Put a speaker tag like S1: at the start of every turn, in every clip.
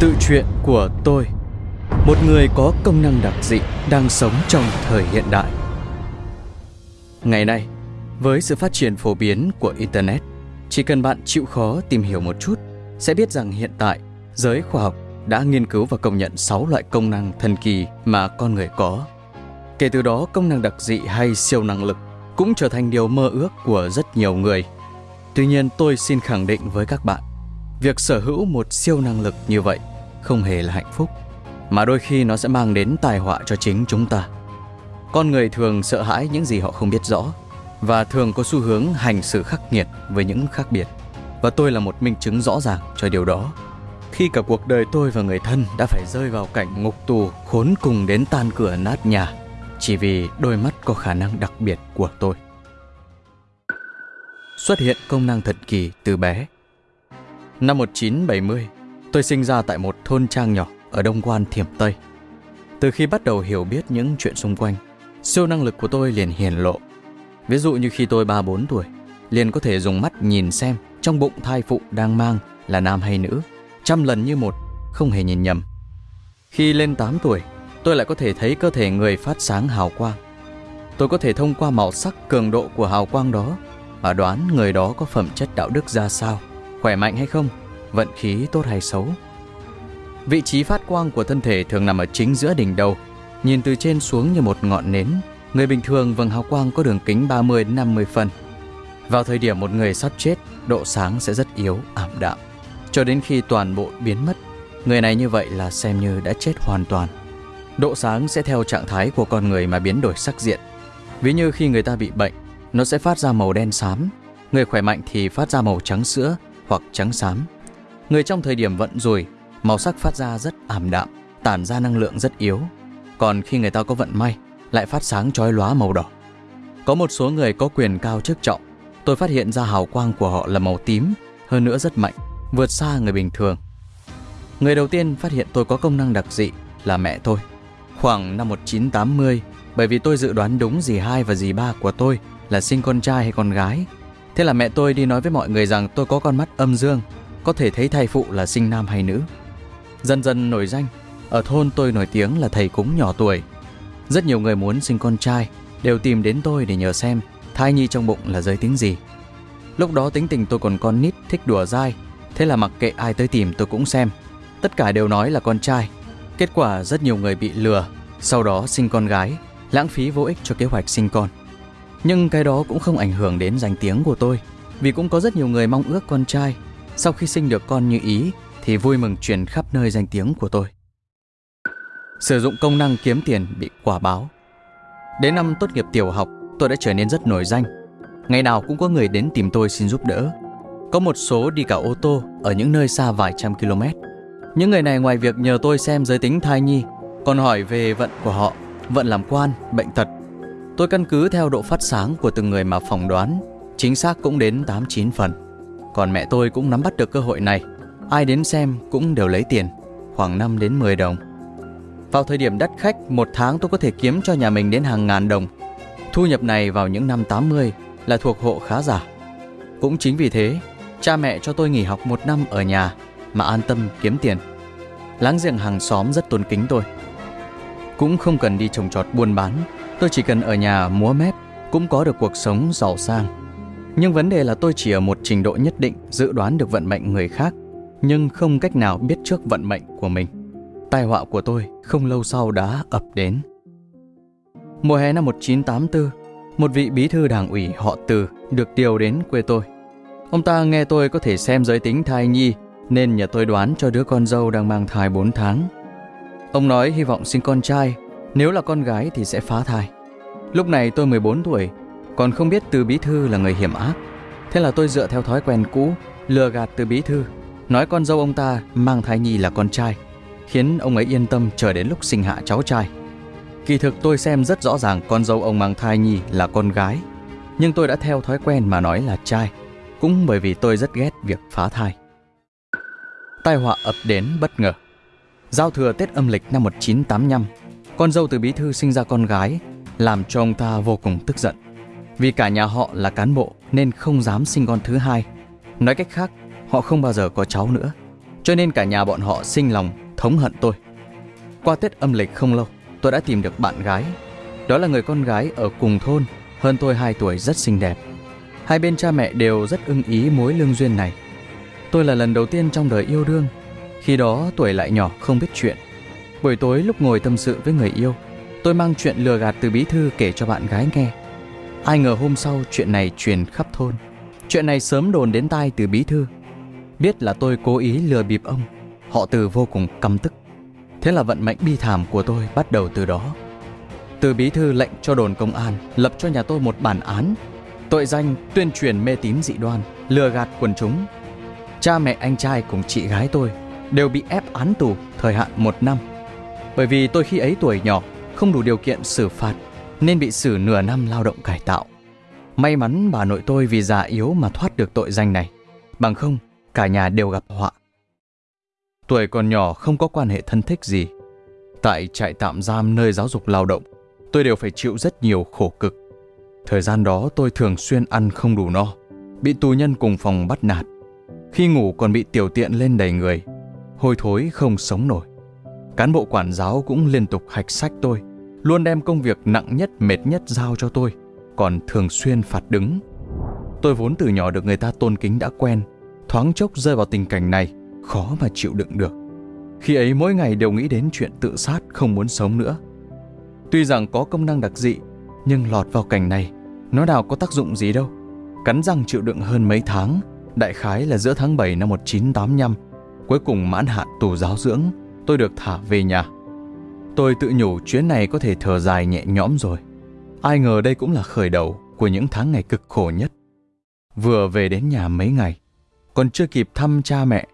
S1: Tự truyện của tôi Một người có công năng đặc dị đang sống trong thời hiện đại. Ngày nay, với sự phát triển phổ biến của Internet Chỉ cần bạn chịu khó tìm hiểu một chút Sẽ biết rằng hiện tại giới khoa học đã nghiên cứu và công nhận 6 loại công năng thần kỳ mà con người có. Kể từ đó công năng đặc dị hay siêu năng lực cũng trở thành điều mơ ước của rất nhiều người. Tuy nhiên tôi xin khẳng định với các bạn việc sở hữu một siêu năng lực như vậy không hề là hạnh phúc, mà đôi khi nó sẽ mang đến tai họa cho chính chúng ta. Con người thường sợ hãi những gì họ không biết rõ và thường có xu hướng hành xử khắc nghiệt với những khác biệt. Và tôi là một minh chứng rõ ràng cho điều đó. Khi cả cuộc đời tôi và người thân đã phải rơi vào cảnh ngục tù khốn cùng đến tan cửa nát nhà chỉ vì đôi mắt có khả năng đặc biệt của tôi. Xuất hiện công năng thần kỳ từ bé. Năm 1970, tôi sinh ra tại một thôn trang nhỏ ở Đông Quan Thiểm Tây. Từ khi bắt đầu hiểu biết những chuyện xung quanh, siêu năng lực của tôi liền hiển lộ. Ví dụ như khi tôi 3-4 tuổi, liền có thể dùng mắt nhìn xem trong bụng thai phụ đang mang là nam hay nữ, trăm lần như một, không hề nhìn nhầm. Khi lên 8 tuổi, tôi lại có thể thấy cơ thể người phát sáng hào quang. Tôi có thể thông qua màu sắc cường độ của hào quang đó mà đoán người đó có phẩm chất đạo đức ra sao khỏe mạnh hay không, vận khí tốt hay xấu. Vị trí phát quang của thân thể thường nằm ở chính giữa đỉnh đầu, nhìn từ trên xuống như một ngọn nến. Người bình thường vầng hào quang có đường kính 30 đến 50 phân. Vào thời điểm một người sắp chết, độ sáng sẽ rất yếu, ảm đạm. Cho đến khi toàn bộ biến mất, người này như vậy là xem như đã chết hoàn toàn. Độ sáng sẽ theo trạng thái của con người mà biến đổi sắc diện. Ví như khi người ta bị bệnh, nó sẽ phát ra màu đen xám. Người khỏe mạnh thì phát ra màu trắng sữa, hoặc trắng xám. Người trong thời điểm vận rủi, màu sắc phát ra rất ảm đạm, tản ra năng lượng rất yếu. Còn khi người ta có vận may, lại phát sáng chói lóa màu đỏ. Có một số người có quyền cao chức trọng, tôi phát hiện ra hào quang của họ là màu tím, hơn nữa rất mạnh, vượt xa người bình thường. Người đầu tiên phát hiện tôi có công năng đặc dị là mẹ tôi. Khoảng năm 1980, bởi vì tôi dự đoán đúng dì hai và dì ba của tôi là sinh con trai hay con gái, Thế là mẹ tôi đi nói với mọi người rằng tôi có con mắt âm dương, có thể thấy thai phụ là sinh nam hay nữ. Dần dần nổi danh, ở thôn tôi nổi tiếng là thầy cúng nhỏ tuổi. Rất nhiều người muốn sinh con trai đều tìm đến tôi để nhờ xem thai nhi trong bụng là giới tính gì. Lúc đó tính tình tôi còn con nít thích đùa dai, thế là mặc kệ ai tới tìm tôi cũng xem. Tất cả đều nói là con trai. Kết quả rất nhiều người bị lừa, sau đó sinh con gái, lãng phí vô ích cho kế hoạch sinh con. Nhưng cái đó cũng không ảnh hưởng đến danh tiếng của tôi Vì cũng có rất nhiều người mong ước con trai. Sau khi sinh được con như ý Thì vui mừng truyền khắp nơi danh tiếng của tôi. Sử dụng công năng kiếm tiền bị quả báo. Đến năm tốt nghiệp tiểu học Tôi đã trở nên rất nổi danh. Ngày nào cũng có người đến tìm tôi xin giúp đỡ. Có một số đi cả ô tô Ở những nơi xa vài trăm km. Những người này ngoài việc nhờ tôi xem giới tính thai nhi Còn hỏi về vận của họ Vận làm quan, bệnh tật Tôi căn cứ theo độ phát sáng của từng người mà phỏng đoán, chính xác cũng đến 8-9 phần. Còn mẹ tôi cũng nắm bắt được cơ hội này, ai đến xem cũng đều lấy tiền, khoảng 5 đến 10 đồng. Vào thời điểm đắt khách, một tháng tôi có thể kiếm cho nhà mình đến hàng ngàn đồng. Thu nhập này vào những năm 80 là thuộc hộ khá giả. Cũng chính vì thế, cha mẹ cho tôi nghỉ học một năm ở nhà mà an tâm kiếm tiền. Láng giềng hàng xóm rất tôn kính tôi. Cũng không cần đi trồng trọt buôn bán Tôi chỉ cần ở nhà múa mép cũng có được cuộc sống giàu sang. Nhưng vấn đề là tôi chỉ ở một trình độ nhất định dự đoán được vận mệnh người khác, nhưng không cách nào biết trước vận mệnh của mình. Tai họa của tôi không lâu sau đã ập đến. Mùa hè năm 1984, một vị bí thư đảng ủy họ Từ được điều đến quê tôi. Ông ta nghe tôi có thể xem giới tính thai nhi nên nhờ tôi đoán cho đứa con dâu đang mang thai 4 tháng. Ông nói hy vọng sinh con trai nếu là con gái thì sẽ phá thai. Lúc này tôi 14 tuổi, còn không biết từ bí thư là người hiểm ác. Thế là tôi dựa theo thói quen cũ, lừa gạt từ bí thư, nói con dâu ông ta mang thai nhi là con trai, khiến ông ấy yên tâm chờ đến lúc sinh hạ cháu trai. Kỳ thực tôi xem rất rõ ràng con dâu ông mang thai nhi là con gái, nhưng tôi đã theo thói quen mà nói là trai, cũng bởi vì tôi rất ghét việc phá thai. Tai họa ập đến bất ngờ. Giao thừa Tết âm lịch năm 1985, con dâu từ bí thư sinh ra con gái, làm cho ông ta vô cùng tức giận. Vì cả nhà họ là cán bộ nên không dám sinh con thứ hai. Nói cách khác, họ không bao giờ có cháu nữa. Cho nên cả nhà bọn họ sinh lòng thống hận tôi. Qua Tết âm lịch không lâu, tôi đã tìm được bạn gái. Đó là người con gái ở cùng thôn, hơn tôi 2 tuổi rất xinh đẹp. Hai bên cha mẹ đều rất ưng ý mối lương duyên này. Tôi là lần đầu tiên trong đời yêu đương, khi đó tuổi lại nhỏ không biết chuyện. Buổi tối lúc ngồi tâm sự với người yêu, tôi mang chuyện lừa gạt từ bí thư kể cho bạn gái nghe. Ai ngờ hôm sau chuyện này truyền khắp thôn. Chuyện này sớm đồn đến tai từ bí thư. Biết là tôi cố ý lừa bịp ông, họ từ vô cùng căm tức. Thế là vận mệnh bi thảm của tôi bắt đầu từ đó. Từ bí thư lệnh cho đồn công an lập cho nhà tôi một bản án tội danh tuyên truyền mê tín dị đoan, lừa gạt quần chúng. Cha mẹ anh trai cùng chị gái tôi đều bị ép án tù thời hạn một năm. Bởi vì tôi khi ấy tuổi nhỏ, không đủ điều kiện xử phạt nên bị xử nửa năm lao động cải tạo. May mắn bà nội tôi vì già yếu mà thoát được tội danh này. Bằng không, cả nhà đều gặp họa. Tuổi còn nhỏ không có quan hệ thân thích gì. Tại trại tạm giam nơi giáo dục lao động, tôi đều phải chịu rất nhiều khổ cực. Thời gian đó tôi thường xuyên ăn không đủ no, bị tù nhân cùng phòng bắt nạt. Khi ngủ còn bị tiểu tiện lên đầy người, hôi thối không sống nổi. Cán bộ quản giáo cũng liên tục hạch sách tôi, luôn đem công việc nặng nhất mệt nhất giao cho tôi, còn thường xuyên phạt đứng. Tôi vốn từ nhỏ được người ta tôn kính đã quen, thoáng chốc rơi vào tình cảnh này, khó mà chịu đựng được. Khi ấy mỗi ngày đều nghĩ đến chuyện tự sát không muốn sống nữa. Tuy rằng có công năng đặc dị, nhưng lọt vào cảnh này, nó nào có tác dụng gì đâu. Cắn răng chịu đựng hơn mấy tháng, đại khái là giữa tháng 7 năm 1985, cuối cùng mãn hạn tù giáo dưỡng, tôi được thả về nhà. Tôi tự nhủ chuyến này có thể thở dài nhẹ nhõm rồi. Ai ngờ đây cũng là khởi đầu của những tháng ngày cực khổ nhất. Vừa về đến nhà mấy ngày, còn chưa kịp thăm cha mẹ,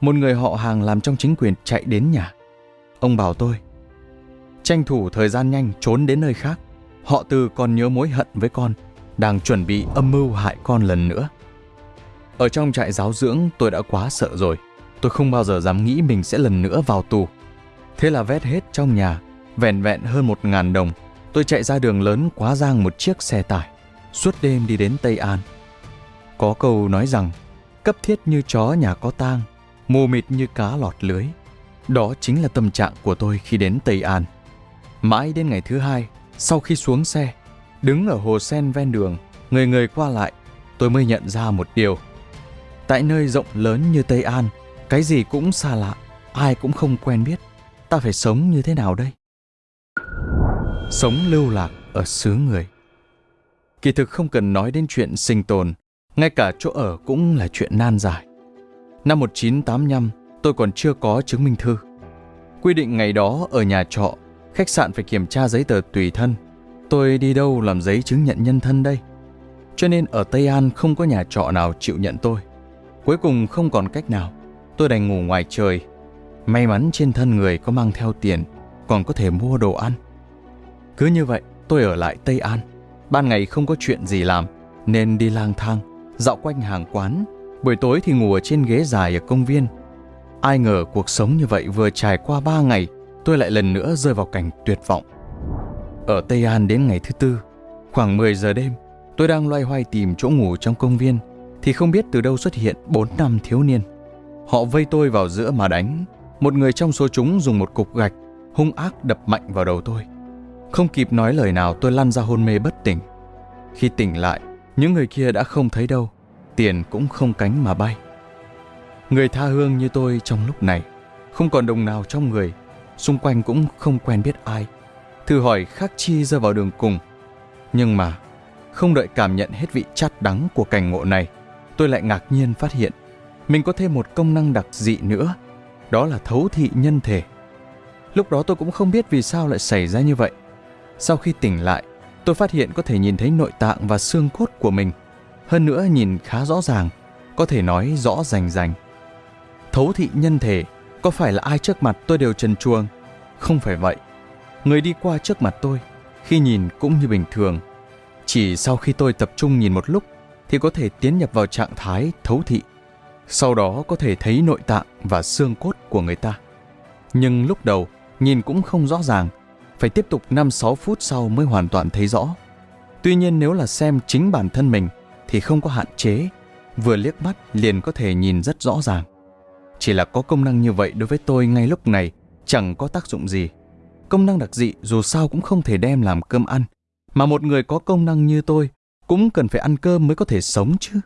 S1: một người họ hàng làm trong chính quyền chạy đến nhà. Ông bảo tôi, tranh thủ thời gian nhanh trốn đến nơi khác. Họ từ còn nhớ mối hận với con, đang chuẩn bị âm mưu hại con lần nữa. Ở trong trại giáo dưỡng tôi đã quá sợ rồi. Tôi không bao giờ dám nghĩ mình sẽ lần nữa vào tù. Thế là vét hết trong nhà, vẹn vẹn hơn một ngàn đồng. Tôi chạy ra đường lớn quá giang một chiếc xe tải, suốt đêm đi đến Tây An. Có câu nói rằng, cấp thiết như chó nhà có tang, mù mịt như cá lọt lưới. Đó chính là tâm trạng của tôi khi đến Tây An. Mãi đến ngày thứ hai, sau khi xuống xe, đứng ở hồ sen ven đường, người người qua lại, tôi mới nhận ra một điều. Tại nơi rộng lớn như Tây An, cái gì cũng xa lạ, ai cũng không quen biết. Ta phải sống như thế nào đây? Sống lưu lạc ở xứ người. Kỳ thực không cần nói đến chuyện sinh tồn, ngay cả chỗ ở cũng là chuyện nan giải. Năm 1985, tôi còn chưa có chứng minh thư. Quy định ngày đó ở nhà trọ, khách sạn phải kiểm tra giấy tờ tùy thân. Tôi đi đâu làm giấy chứng nhận nhân thân đây? Cho nên ở Tây An không có nhà trọ nào chịu nhận tôi. Cuối cùng không còn cách nào, tôi đành ngủ ngoài trời. May mắn trên thân người có mang theo tiền, còn có thể mua đồ ăn. Cứ như vậy, tôi ở lại Tây An. Ban ngày không có chuyện gì làm, nên đi lang thang, dạo quanh hàng quán. Buổi tối thì ngủ ở trên ghế dài ở công viên. Ai ngờ cuộc sống như vậy vừa trải qua ba ngày, tôi lại lần nữa rơi vào cảnh tuyệt vọng. Ở Tây An đến ngày thứ tư, khoảng 10 giờ đêm, tôi đang loay hoay tìm chỗ ngủ trong công viên, thì không biết từ đâu xuất hiện bốn năm thiếu niên. Họ vây tôi vào giữa mà đánh. Một người trong số chúng dùng một cục gạch hung ác đập mạnh vào đầu tôi. Không kịp nói lời nào tôi lăn ra hôn mê bất tỉnh. Khi tỉnh lại, những người kia đã không thấy đâu, tiền cũng không cánh mà bay. Người tha hương như tôi trong lúc này, không còn đồng nào trong người, xung quanh cũng không quen biết ai. Thử hỏi khắc chi rơi vào đường cùng. Nhưng mà, không đợi cảm nhận hết vị chát đắng của cảnh ngộ này, tôi lại ngạc nhiên phát hiện mình có thêm một công năng đặc dị nữa, đó là thấu thị nhân thể. Lúc đó tôi cũng không biết vì sao lại xảy ra như vậy. Sau khi tỉnh lại, tôi phát hiện có thể nhìn thấy nội tạng và xương cốt của mình. Hơn nữa nhìn khá rõ ràng, có thể nói rõ rành rành. Thấu thị nhân thể, có phải là ai trước mặt tôi đều trần chuông? Không phải vậy. Người đi qua trước mặt tôi, khi nhìn cũng như bình thường. Chỉ sau khi tôi tập trung nhìn một lúc thì có thể tiến nhập vào trạng thái thấu thị. Sau đó có thể thấy nội tạng và xương cốt của người ta. Nhưng lúc đầu, nhìn cũng không rõ ràng, phải tiếp tục 5-6 phút sau mới hoàn toàn thấy rõ. Tuy nhiên nếu là xem chính bản thân mình thì không có hạn chế, vừa liếc mắt liền có thể nhìn rất rõ ràng. Chỉ là có công năng như vậy đối với tôi ngay lúc này chẳng có tác dụng gì. Công năng đặc dị dù sao cũng không thể đem làm cơm ăn. Mà một người có công năng như tôi cũng cần phải ăn cơm mới có thể sống chứ.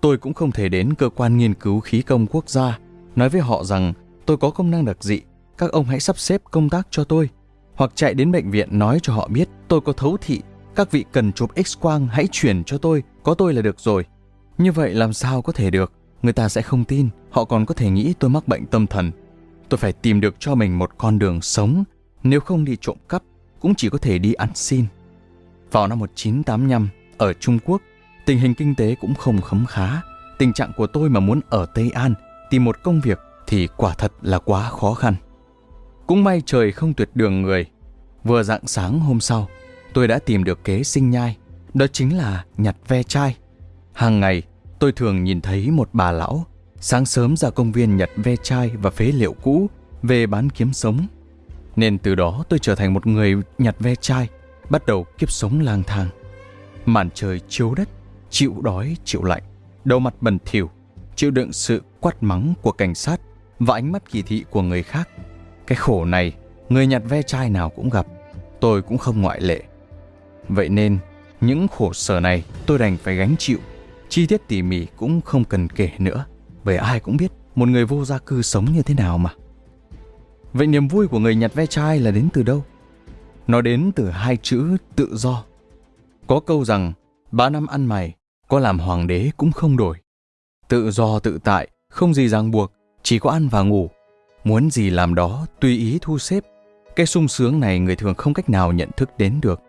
S1: Tôi cũng không thể đến cơ quan nghiên cứu khí công quốc gia nói với họ rằng tôi có công năng đặc dị, các ông hãy sắp xếp công tác cho tôi. Hoặc chạy đến bệnh viện nói cho họ biết tôi có thấu thị, các vị cần chụp x-quang hãy chuyển cho tôi, có tôi là được rồi. Như vậy làm sao có thể được, người ta sẽ không tin, họ còn có thể nghĩ tôi mắc bệnh tâm thần. Tôi phải tìm được cho mình một con đường sống, nếu không đi trộm cắp, cũng chỉ có thể đi ăn xin. Vào năm 1985, ở Trung Quốc, tình hình kinh tế cũng không khấm khá. Tình trạng của tôi mà muốn ở Tây An tìm một công việc thì quả thật là quá khó khăn. Cũng may trời không tuyệt đường người. Vừa dạng sáng hôm sau, tôi đã tìm được kế sinh nhai, đó chính là nhặt ve chai. Hàng ngày, tôi thường nhìn thấy một bà lão sáng sớm ra công viên nhặt ve chai và phế liệu cũ về bán kiếm sống. Nên từ đó tôi trở thành một người nhặt ve chai, bắt đầu kiếp sống lang thang. Màn trời chiếu đất, chịu đói chịu lạnh, đầu mặt bẩn thỉu, chịu đựng sự quát mắng của cảnh sát và ánh mắt kỳ thị của người khác. Cái khổ này, người nhặt ve chai nào cũng gặp, tôi cũng không ngoại lệ. Vậy nên, những khổ sở này tôi đành phải gánh chịu, chi tiết tỉ mỉ cũng không cần kể nữa, bởi ai cũng biết một người vô gia cư sống như thế nào mà. Vậy niềm vui của người nhặt ve chai là đến từ đâu? Nó đến từ hai chữ tự do. Có câu rằng, ba năm ăn mày, có làm hoàng đế cũng không đổi. Tự do tự tại, không gì ràng buộc, chỉ có ăn và ngủ. Muốn gì làm đó, tùy ý thu xếp. Cái sung sướng này người thường không cách nào nhận thức đến được.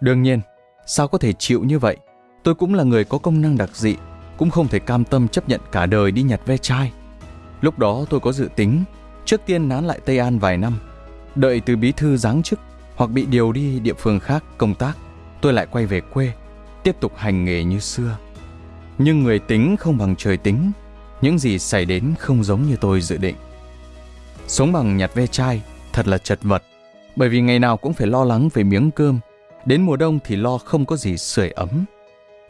S1: Đương nhiên, sao có thể chịu như vậy? Tôi cũng là người có công năng đặc dị, cũng không thể cam tâm chấp nhận cả đời đi nhặt ve chai. Lúc đó tôi có dự tính, trước tiên nán lại Tây An vài năm, đợi từ bí thư giáng chức hoặc bị điều đi địa phương khác công tác, tôi lại quay về quê, tiếp tục hành nghề như xưa. Nhưng người tính không bằng trời tính, những gì xảy đến không giống như tôi dự định. Sống bằng nhặt ve chai thật là chật vật, bởi vì ngày nào cũng phải lo lắng về miếng cơm, đến mùa đông thì lo không có gì sưởi ấm.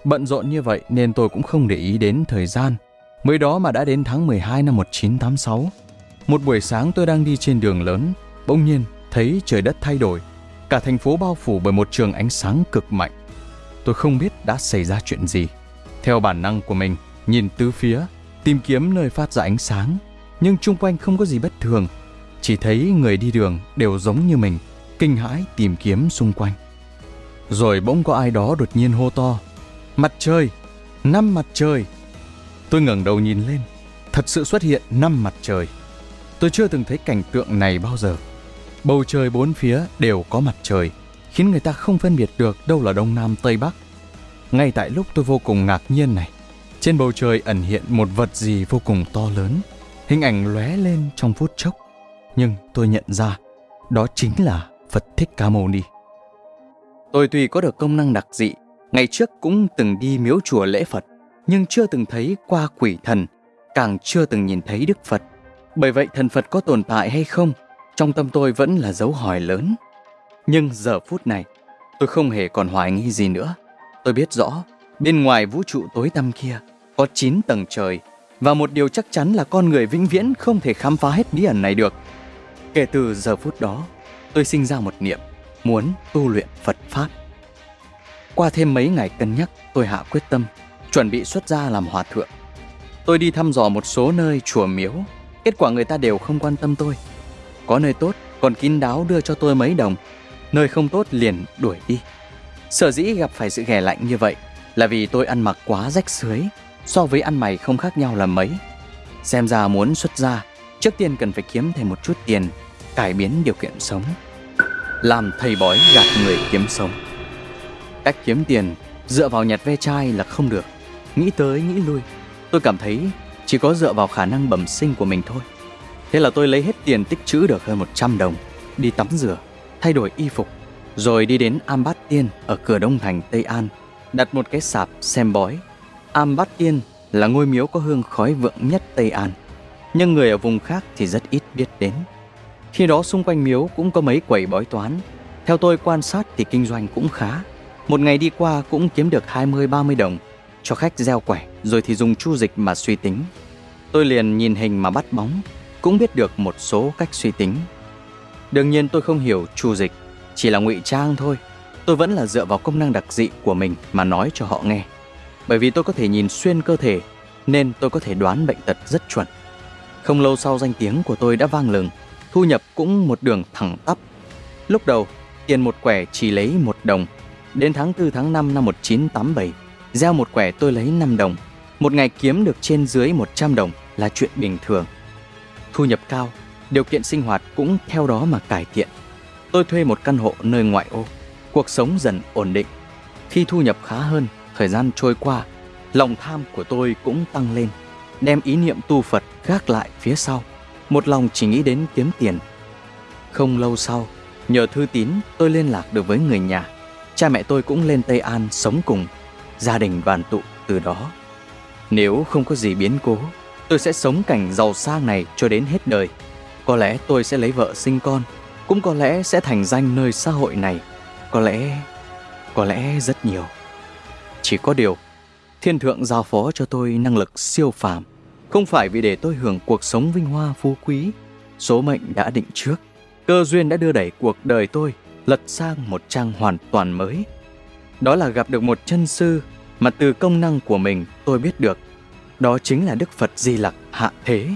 S1: Bận rộn như vậy nên tôi cũng không để ý đến thời gian. Mới đó mà đã đến tháng 12 năm 1986. Một buổi sáng tôi đang đi trên đường lớn, bỗng nhiên thấy trời đất thay đổi. Cả thành phố bao phủ bởi một trường ánh sáng cực mạnh. Tôi không biết đã xảy ra chuyện gì. Theo bản năng của mình, nhìn tứ phía, tìm kiếm nơi phát ra ánh sáng, nhưng chung quanh không có gì bất thường, chỉ thấy người đi đường đều giống như mình, kinh hãi tìm kiếm xung quanh. Rồi bỗng có ai đó đột nhiên hô to, mặt trời, năm mặt trời. Tôi ngẩng đầu nhìn lên, thật sự xuất hiện năm mặt trời. Tôi chưa từng thấy cảnh tượng này bao giờ. Bầu trời bốn phía đều có mặt trời, khiến người ta không phân biệt được đâu là đông nam tây bắc. Ngay tại lúc tôi vô cùng ngạc nhiên này, trên bầu trời ẩn hiện một vật gì vô cùng to lớn, hình ảnh lóe lên trong phút chốc. Nhưng tôi nhận ra, đó chính là Phật Thích Ca Mâu Ni. Tôi tuy có được công năng đặc dị, ngày trước cũng từng đi miếu chùa lễ Phật, nhưng chưa từng thấy qua quỷ thần, càng chưa từng nhìn thấy Đức Phật. Bởi vậy thần Phật có tồn tại hay không, trong tâm tôi vẫn là dấu hỏi lớn. Nhưng giờ phút này, tôi không hề còn hoài nghi gì nữa. Tôi biết rõ, bên ngoài vũ trụ tối tăm kia có 9 tầng trời và một điều chắc chắn là con người vĩnh viễn không thể khám phá hết bí ẩn này được. Kể từ giờ phút đó, tôi sinh ra một niệm muốn tu luyện Phật Pháp. Qua thêm mấy ngày cân nhắc, tôi hạ quyết tâm, chuẩn bị xuất gia làm hòa thượng. Tôi đi thăm dò một số nơi chùa miếu, kết quả người ta đều không quan tâm tôi. Có nơi tốt, còn kín đáo đưa cho tôi mấy đồng, nơi không tốt liền đuổi đi. Sở dĩ gặp phải sự ghẻ lạnh như vậy là vì tôi ăn mặc quá rách rưới, so với ăn mày không khác nhau là mấy. Xem ra muốn xuất gia, trước tiên cần phải kiếm thêm một chút tiền, cải biến điều kiện sống. Làm thầy bói gạt người kiếm sống. Cách kiếm tiền dựa vào nhặt ve chai là không được. Nghĩ tới nghĩ lui, tôi cảm thấy chỉ có dựa vào khả năng bẩm sinh của mình thôi. Thế là tôi lấy hết tiền tích trữ được hơn 100 đồng, đi tắm rửa, thay đổi y phục, rồi đi đến Am Bát Tiên ở cửa Đông Thành Tây An, đặt một cái sạp xem bói. Am Bát Tiên là ngôi miếu có hương khói vượng nhất Tây An, nhưng người ở vùng khác thì rất ít biết đến. Khi đó xung quanh miếu cũng có mấy quầy bói toán. Theo tôi quan sát thì kinh doanh cũng khá. Một ngày đi qua cũng kiếm được 20-30 đồng cho khách gieo quẻ rồi thì dùng chu dịch mà suy tính. Tôi liền nhìn hình mà bắt bóng, cũng biết được một số cách suy tính. Đương nhiên tôi không hiểu chu dịch, chỉ là ngụy trang thôi. Tôi vẫn là dựa vào công năng đặc dị của mình mà nói cho họ nghe. Bởi vì tôi có thể nhìn xuyên cơ thể, nên tôi có thể đoán bệnh tật rất chuẩn. Không lâu sau danh tiếng của tôi đã vang lừng, thu nhập cũng một đường thẳng tắp. Lúc đầu, tiền một quẻ chỉ lấy một đồng. Đến tháng 4 tháng 5 năm 1987, gieo một quẻ tôi lấy 5 đồng. Một ngày kiếm được trên dưới 100 đồng là chuyện bình thường. Thu nhập cao, điều kiện sinh hoạt cũng theo đó mà cải thiện. Tôi thuê một căn hộ nơi ngoại ô, cuộc sống dần ổn định. Khi thu nhập khá hơn, thời gian trôi qua, lòng tham của tôi cũng tăng lên, đem ý niệm tu Phật gác lại phía sau, một lòng chỉ nghĩ đến kiếm tiền. Không lâu sau, nhờ thư tín tôi liên lạc được với người nhà. Cha mẹ tôi cũng lên Tây An sống cùng, gia đình đoàn tụ từ đó. Nếu không có gì biến cố, tôi sẽ sống cảnh giàu sang này cho đến hết đời. Có lẽ tôi sẽ lấy vợ sinh con, cũng có lẽ sẽ thành danh nơi xã hội này. Có lẽ, có lẽ rất nhiều. Chỉ có điều, thiên thượng giao phó cho tôi năng lực siêu phàm, không phải vì để tôi hưởng cuộc sống vinh hoa phú quý. Số mệnh đã định trước, cơ duyên đã đưa đẩy cuộc đời tôi lật sang một trang hoàn toàn mới. Đó là gặp được một chân sư mà từ công năng của mình tôi biết được. Đó chính là Đức Phật Di Lặc hạ thế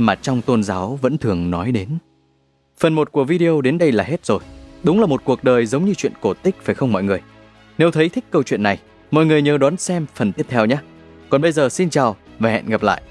S1: mà trong tôn giáo vẫn thường nói đến. Phần 1 của video đến đây là hết rồi. Đúng là một cuộc đời giống như chuyện cổ tích phải không mọi người? Nếu thấy thích câu chuyện này, mọi người nhớ đón xem phần tiếp theo nhé. Còn bây giờ xin chào và hẹn gặp lại.